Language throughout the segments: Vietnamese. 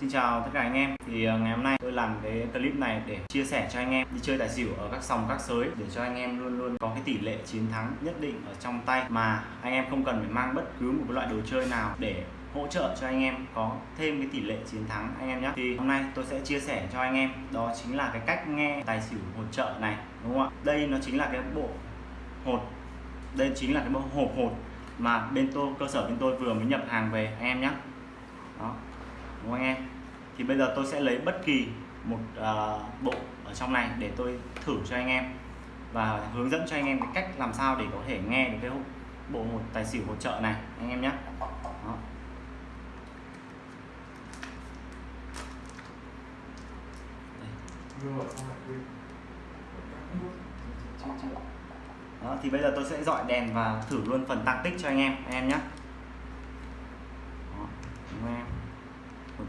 Xin chào tất cả anh em. Thì à, ngày hôm nay tôi làm cái clip này để chia sẻ cho anh em đi chơi tài xỉu ở các sòng các sới để cho anh em luôn luôn có cái tỷ lệ chiến thắng nhất định ở trong tay. Mà anh em không cần phải mang bất cứ một loại đồ chơi nào để hỗ trợ cho anh em có thêm cái tỷ lệ chiến thắng anh em nhé. Thì hôm nay tôi sẽ chia sẻ cho anh em. Đó chính là cái cách nghe tài xỉu hột trợ này, đúng không ạ? Đây nó chính là cái bộ hột. Đây chính là cái bộ hộp hột mà bên tôi, cơ sở bên tôi vừa mới nhập hàng về, anh em nhé. Đó đúng không anh em thì bây giờ tôi sẽ lấy bất kỳ một uh, bộ ở trong này để tôi thử cho anh em và hướng dẫn cho anh em cái cách làm sao để có thể nghe được cái bộ một tài xỉu hỗ trợ này anh em nhé. Đó. Đó, thì bây giờ tôi sẽ dọi đèn và thử luôn phần tăng tích cho anh em anh em nhé.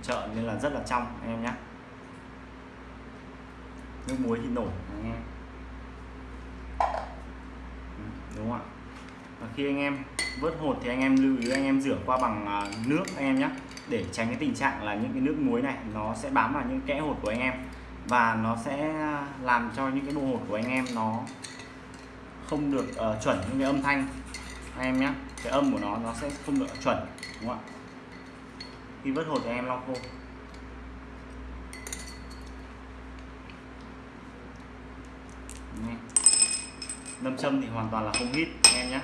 Hỗ trợ nên là rất là trong anh em nhé nước muối thì nổi anh em. Ừ, đúng không ạ? Và khi anh em vớt hột thì anh em lưu ý anh em rửa qua bằng à, nước anh em nhé để tránh cái tình trạng là những cái nước muối này nó sẽ bám vào những kẽ hột của anh em. Và nó sẽ làm cho những cái bộ hột của anh em nó không được uh, chuẩn những cái âm thanh. Anh em nhé cái âm của nó nó sẽ không được chuẩn đúng không ạ? Khi vớt hột thì em lau khô. Nâm châm thì hoàn toàn là không hít em nhé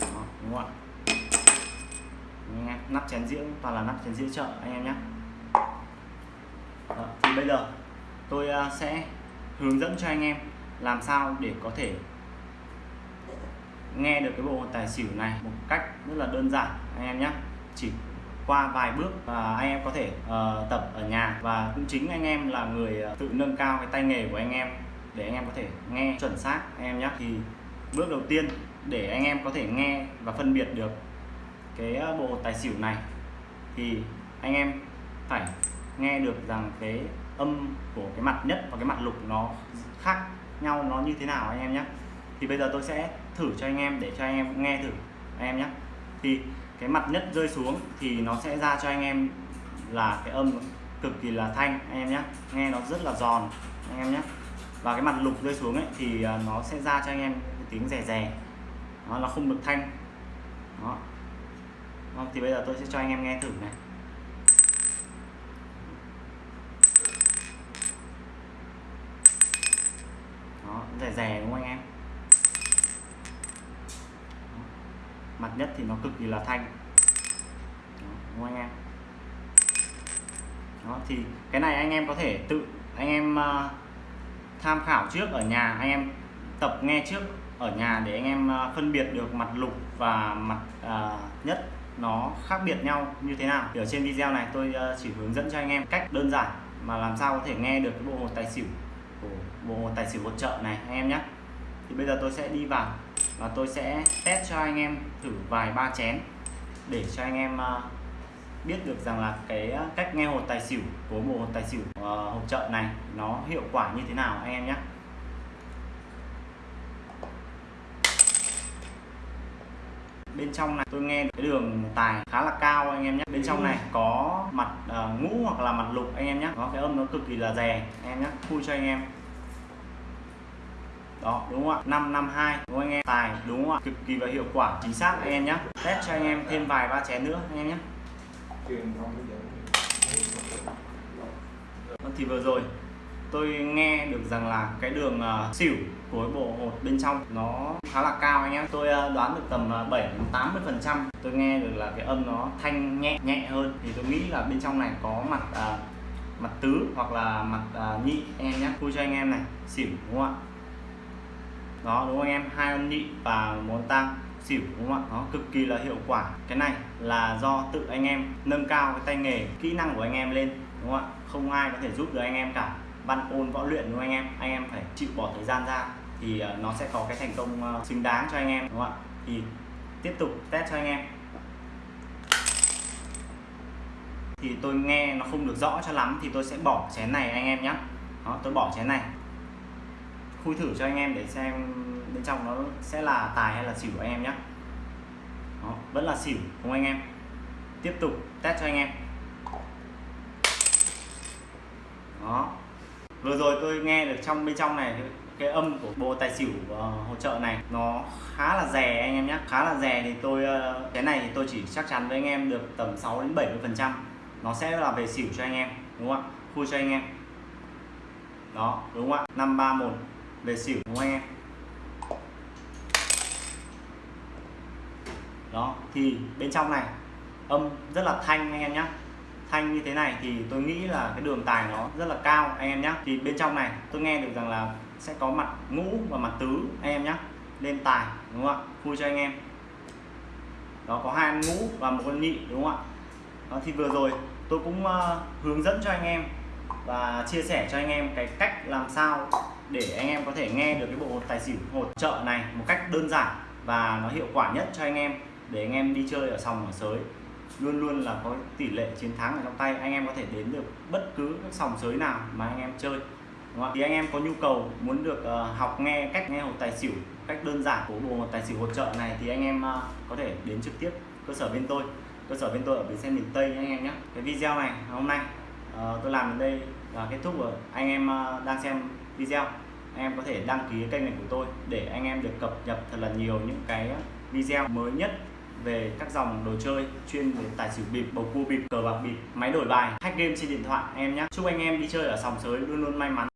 Đó, đúng không ạ? Nắp chén dĩa toàn là nắp chén dĩa chợ anh em nhé Đó, thì bây giờ tôi à, sẽ hướng dẫn cho anh em làm sao để có thể nghe được cái bộ tài xỉu này một cách rất là đơn giản anh em nhé. Chỉ qua vài bước và anh em có thể uh, tập ở nhà. Và cũng chính anh em là người uh, tự nâng cao cái tay nghề của anh em để anh em có thể nghe chuẩn xác anh em nhé. Thì bước đầu tiên để anh em có thể nghe và phân biệt được cái ờ, bộ tài xỉu này thì anh em phải nghe được rằng cái âm của cái mặt nhất và cái mặt lục nó khác nhau nó như thế nào anh em nhé. Thì bây giờ tôi sẽ thử cho anh em, để cho anh em nghe thử. Anh em nhé. Thì cái mặt nhất rơi xuống thì nó sẽ ra cho anh em là cái âm cực kỳ là thanh, anh em nhé. Nghe nó rất là giòn, anh em nhé. Và cái mặt lục rơi xuống ấy thì à, nó sẽ ra cho anh em cái tiếng rè rè. Nó là không được thanh. Đó. Vâng, thì bây giờ tôi sẽ cho anh em nghe thử này. Đó, rè rè đúng không anh em? Mặt nhất thì nó cực kỳ là thanh. Đó, anh em? Đó thì cái này anh em có thể tự anh em uh, tham khảo trước ở nhà anh em tập nghe trước ở nhà để anh em uh, phân biệt được mặt lục và mặt uh, nhất nó khác biệt nhau như thế nào. Thì ở trên video này tôi uh, chỉ hướng dẫn cho anh em cách đơn giản mà làm sao có thể nghe được cái bộ hồ tài xỉu của bộ hồ tài xỉu hỗ trợ này anh em nhé. Thì bây giờ tôi sẽ đi vào và tôi sẽ test cho anh em thử vài ba chén để cho anh em à, biết được rằng là cái à, cách nghe hột tài xỉu của bộ hột tài xỉu à, hộp trợ này nó hiệu quả như thế nào anh em nhé. Bên trong này tôi nghe cái đường tài khá là cao anh em nhé. Bên trong này có mặt uh, ngũ hoặc là mặt lục anh em nhé. Có cái âm nó cực kỳ là rè anh em nhé. Khui cho anh em đó đúng không ạ? 552 đúng không anh em? Tài đúng không ạ? Cực kỳ và hiệu quả chính xác anh em nhé test cho anh em thêm vài ba chén nữa anh em nhé vâng, thì vừa rồi tôi nghe được rằng là cái đường uh, xỉu của bộ hột bên trong nó khá là cao anh em. Tôi uh, đoán được tầm uh, 7 80 phần trăm. Tôi nghe được là cái âm nó thanh nhẹ nhẹ hơn. Thì tôi nghĩ là bên trong này có mặt uh, mặt tứ hoặc là mặt uh, nhị anh em nhé khui cho anh em này xỉu đúng không ạ? Đó, đúng không anh em? Hai âm nhị và muốn tăng xỉu, đúng không ạ? Nó cực kỳ là hiệu quả. Cái này là do tự anh em nâng cao cái tay nghề, kỹ năng của anh em lên, đúng không ạ? Không ai có thể giúp được anh em cả. Văn, ôn, võ luyện, đúng không anh em? Anh em phải chịu bỏ thời gian ra thì ờ, nó sẽ có cái thành công ờ, xứng đáng cho anh em, đúng không ạ? Thì tiếp tục test cho anh em. Thì tôi nghe nó không được rõ cho lắm thì tôi sẽ bỏ chén này anh em nhé đó, tôi bỏ chén này khui thử cho anh em để xem bên trong nó sẽ là tài hay là xỉu anh em nhé Đó, vẫn là xỉu không anh em. Tiếp tục test cho anh em. Đó. Vừa rồi tôi nghe được trong bên trong này cái âm của bộ tài xỉu uh, hỗ trợ này nó khá là rè anh em nhé khá là rè thì tôi uh, cái này thì tôi chỉ chắc chắn với anh em được tầm 6 đến 70 phần trăm. Nó sẽ là về xỉu cho anh em đúng không ạ? Khui cho anh em. Đó đúng không ạ? 531 về xỉu ngoe đó thì bên trong này âm rất là thanh anh em nhé thanh như thế này thì tôi nghĩ là cái đường tài nó rất là cao anh em nhé thì bên trong này tôi nghe được rằng là sẽ có mặt ngũ và mặt tứ anh em nhé lên tài đúng không ạ? Vui cho anh em. Đó có hai ngũ và một con nhị đúng không ạ? Đó thì vừa rồi tôi cũng uh, hướng dẫn cho anh em và chia sẻ cho anh em cái cách làm sao để anh em có thể nghe được cái bộ tài xỉu hỗ trợ này một cách đơn giản và nó hiệu quả nhất cho anh em để anh em đi chơi ở sòng ở sới. Luôn luôn là có tỷ lệ chiến thắng ở trong tay anh em có thể đến được bất cứ các sòng sới nào mà anh em chơi. Đúng không? thì anh em có nhu cầu muốn được uh, học nghe cách nghe hột tài xỉu cách đơn giản của bộ tài xỉu hỗ trợ này thì anh em uh, có thể đến trực tiếp cơ sở bên tôi cơ sở bên tôi ở bến xe miền Tây anh em nhé. Cái video này hôm nay uh, tôi làm đến đây là kết thúc rồi anh em uh, đang xem video anh em có thể đăng ký kênh này của tôi để anh em được cập nhật thật là nhiều những cái video mới nhất về các dòng đồ chơi chuyên về tài xỉu bịp, bầu cua bịp, cờ bạc bịp, máy đổi bài, hack game trên điện thoại em nhé. Chúc anh em đi chơi ở sòng sới luôn luôn may mắn.